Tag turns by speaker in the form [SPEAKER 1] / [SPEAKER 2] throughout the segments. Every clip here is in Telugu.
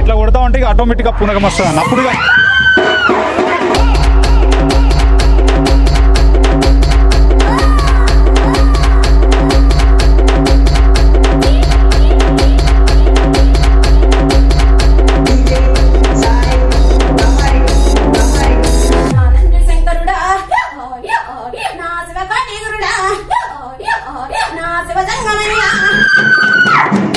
[SPEAKER 1] ఇట్లా కొడతా ఉంటే ఆటోమేటిక్గా పునగం అప్పుడుగా.
[SPEAKER 2] 哎呀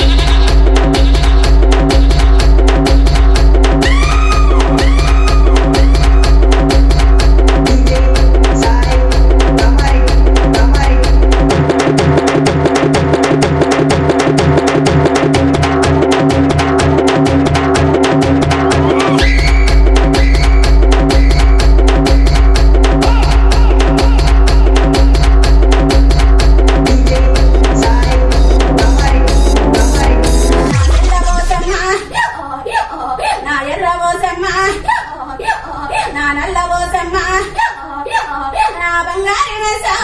[SPEAKER 2] ನಾನಲ್ಲವೋ ತಮ್ಮ ನಾ ಬಂಗಾರಿನ ಸಹ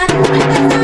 [SPEAKER 2] Ay,